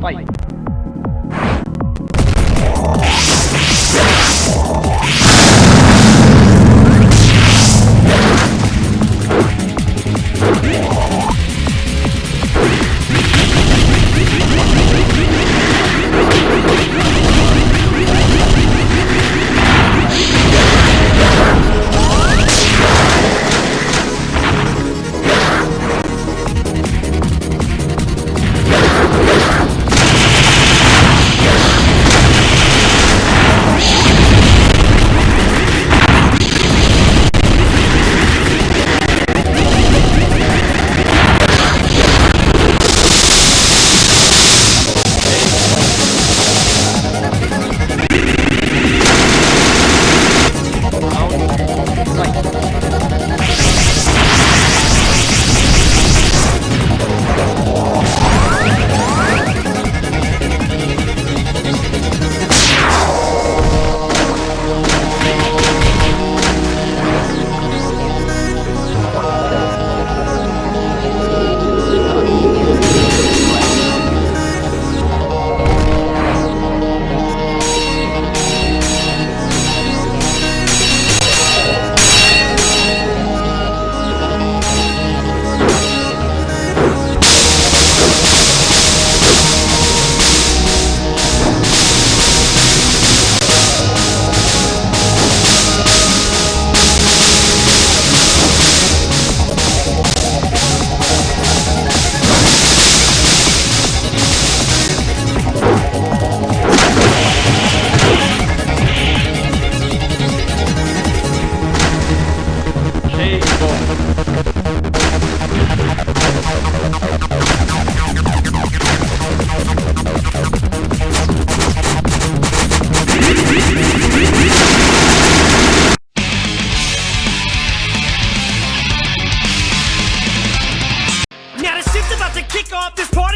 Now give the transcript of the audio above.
は。this party.